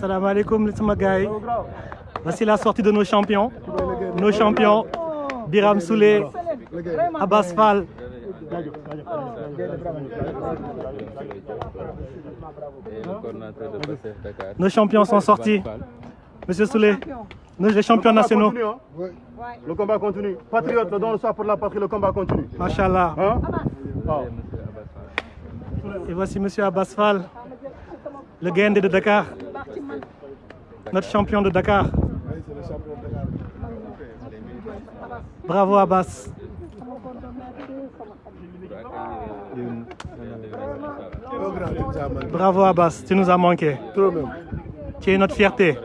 Salam alaikum yi voici la sortie de nos champions. Nos champions Biram Souley Abbas Fall. Nos champions sont sortis. Monsieur Souley les champions nationaux. Le combat continue. Patriote, le don le soir pour la patrie, le combat continue. Machallah Hein? Et voici Monsieur Abbas Fall, le gaynde de Dakar, notre champion de Dakar. Bravo Abbas. Bravo Abbas, tu nous as manqué. Trop même. Tu es notre fierté.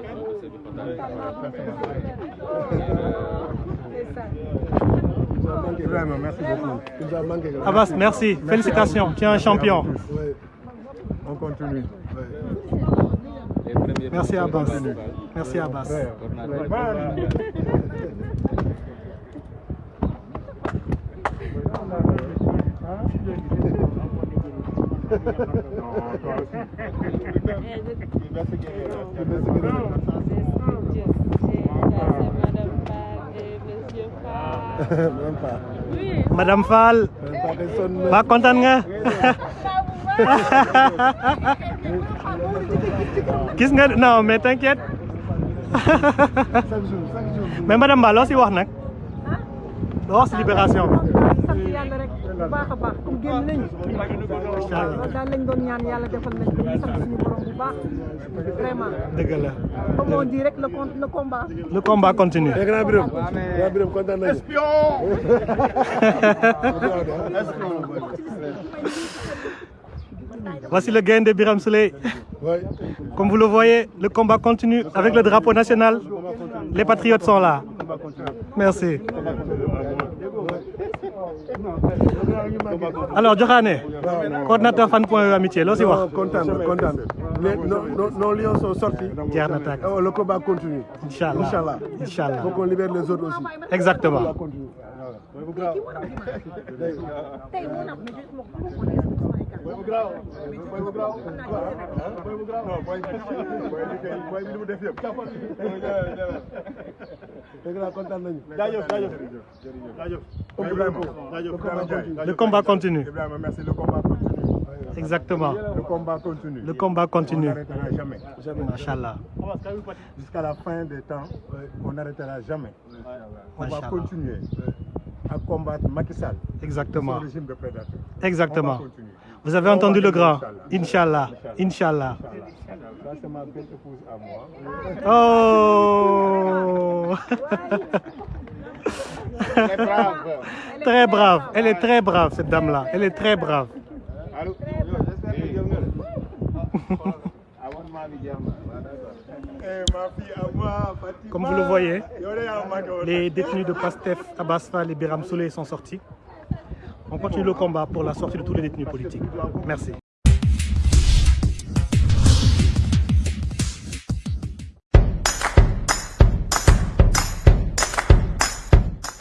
Merci beaucoup. Abbas, merci. Félicitations, tu es un champion. On continue. Merci Abbas. Merci Abbas. Madame Fall, ba kontaan nga? Gis nga non mais t'inquiète. Chaque jour, chaque jour. mais madame Ba loo si wax nag. Loo wax si libération bi. Sant yàlla rek bu baax a baax. Comme génn nañu. Incha allah daal lañ doon ñaan yàlla defal nañ ko. Ñu sant suñu borom bu baax. Vraiment. Dëgg la. Comme on dit rek le con le combat. Le combat continue. Grand Birame. Grand Birame, kontaan nañu. voici le gain de Biram Souley comme vous le voyez le combat continue avec le drapeau national les patriotes sont là merci alors Joxaane coordinateur fan point amitié loo si wax? kontaan na, kontaan na. Les- nos, lions sont sortis. jeex na tàkk Oh, le combat continue. Inch'Allah. Inch'Allah. Inch'Allah. Faut qu'on libère les autres aussi. exactement Ça continue. Dëgg la, kontaan nañu. jaajëf jaajëf jaajëf le combat continue. Ibrahima merci. Le combat continue. Exactement. Le combat continue. Le combat continue. On n'arrêtera jamais. Machallah jusqu'à la fin des temps on n'arrêtera jamais. On va continuer à combattre Macky Sall. Exactement. Son régime de prédateurs exactement. On va continuer. Vous avez entendu le grand. Inch'Allah. Inch'Allah. Ça c'est ma belle épouse à moi oh très brave. Elle est très brave cette dame là elle est très brave. Allô? Eh. Comme vous le voyez, les détenus de Pastef Abbas Fall et Biram Souley sont sortis on continue le combat pour la sortie de tous les détenus politiques. Merci